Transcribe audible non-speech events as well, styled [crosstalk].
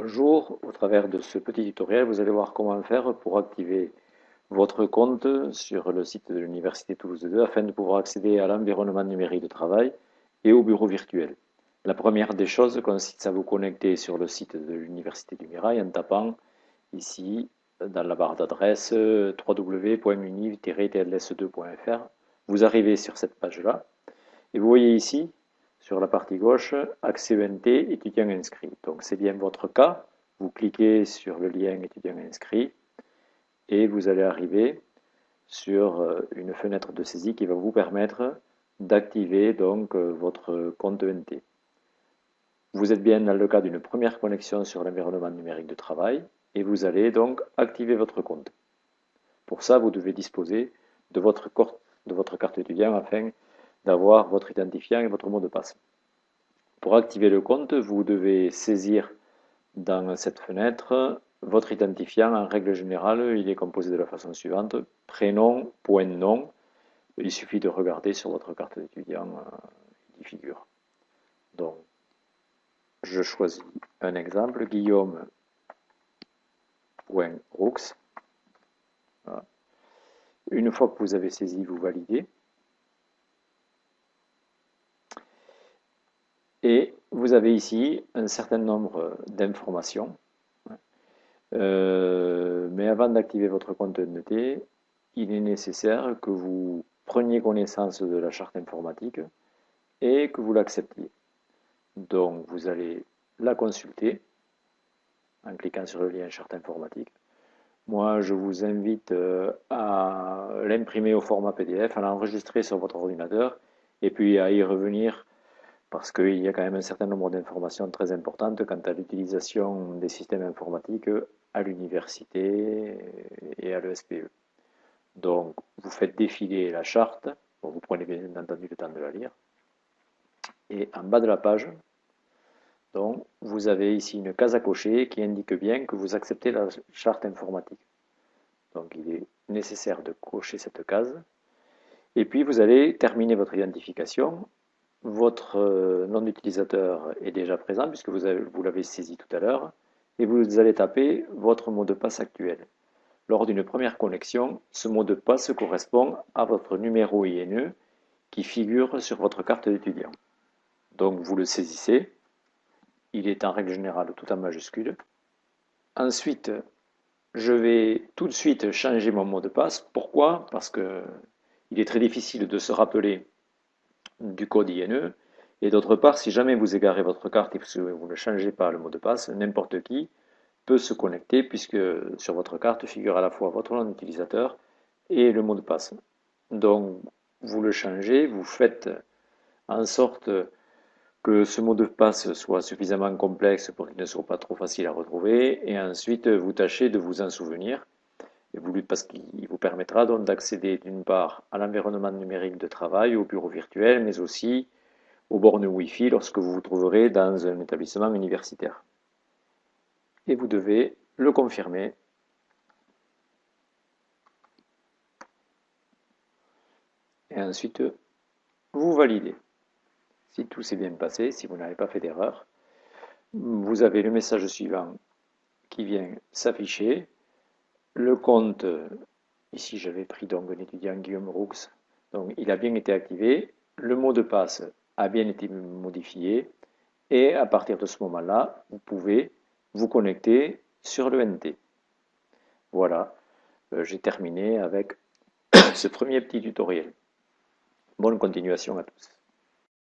Bonjour, au travers de ce petit tutoriel, vous allez voir comment faire pour activer votre compte sur le site de l'Université Toulouse 2 afin de pouvoir accéder à l'environnement numérique de travail et au bureau virtuel. La première des choses consiste à vous connecter sur le site de l'Université du Mirail en tapant ici dans la barre d'adresse www.univ-tls2.fr. Vous arrivez sur cette page-là et vous voyez ici sur la partie gauche, accès ENT, étudiant inscrit. Donc c'est bien votre cas. Vous cliquez sur le lien étudiant inscrit et vous allez arriver sur euh, une fenêtre de saisie qui va vous permettre d'activer donc euh, votre compte ENT. Vous êtes bien dans le cas d'une première connexion sur l'environnement numérique de travail et vous allez donc activer votre compte. Pour ça, vous devez disposer de votre, de votre carte étudiant afin d'avoir votre identifiant et votre mot de passe. Pour activer le compte, vous devez saisir dans cette fenêtre votre identifiant. En règle générale, il est composé de la façon suivante. Prénom, nom. Il suffit de regarder sur votre carte d'étudiant, euh, il figure. Donc, je choisis un exemple, guillaume.roux. Une fois que vous avez saisi, vous validez. Et vous avez ici un certain nombre d'informations. Euh, mais avant d'activer votre compte NT, il est nécessaire que vous preniez connaissance de la charte informatique et que vous l'acceptiez. Donc vous allez la consulter en cliquant sur le lien charte informatique. Moi, je vous invite euh, à l'imprimer au format PDF, à l'enregistrer sur votre ordinateur et puis à y revenir parce qu'il y a quand même un certain nombre d'informations très importantes quant à l'utilisation des systèmes informatiques à l'université et à l'ESPE. Donc, vous faites défiler la charte, vous prenez bien entendu le temps de la lire, et en bas de la page, donc, vous avez ici une case à cocher qui indique bien que vous acceptez la charte informatique. Donc, il est nécessaire de cocher cette case. Et puis, vous allez terminer votre identification votre euh, nom d'utilisateur est déjà présent puisque vous, l'avez saisi tout à l'heure et vous allez taper votre mot de passe actuel. Lors d'une première connexion, ce mot de passe correspond à votre numéro INE qui figure sur votre carte d'étudiant. Donc vous le saisissez, il est en règle générale tout en majuscule. Ensuite, je vais tout de suite changer mon mot de passe. Pourquoi? Parce que il est très difficile de se rappeler du code INE. Et d'autre part, si jamais vous égarez votre carte et vous ne changez pas le mot de passe, n'importe qui peut se connecter puisque sur votre carte figure à la fois votre nom d'utilisateur et le mot de passe. Donc, vous le changez, vous faites en sorte que ce mot de passe soit suffisamment complexe pour qu'il ne soit pas trop facile à retrouver, et ensuite vous tâchez de vous en souvenir parce qu'il vous permettra donc d'accéder d'une part à l'environnement numérique de travail, au bureau virtuel, mais aussi aux bornes Wi-Fi lorsque vous vous trouverez dans un établissement universitaire. Et vous devez le confirmer. Et ensuite, vous validez. Si tout s'est bien passé, si vous n'avez pas fait d'erreur, vous avez le message suivant qui vient s'afficher le compte, ici j'avais pris donc un étudiant Guillaume Roux, donc il a bien été activé, le mot de passe a bien été modifié, et à partir de ce moment-là, vous pouvez vous connecter sur le NT. Voilà, euh, j'ai terminé avec [coughs] ce premier petit tutoriel. Bonne continuation à tous.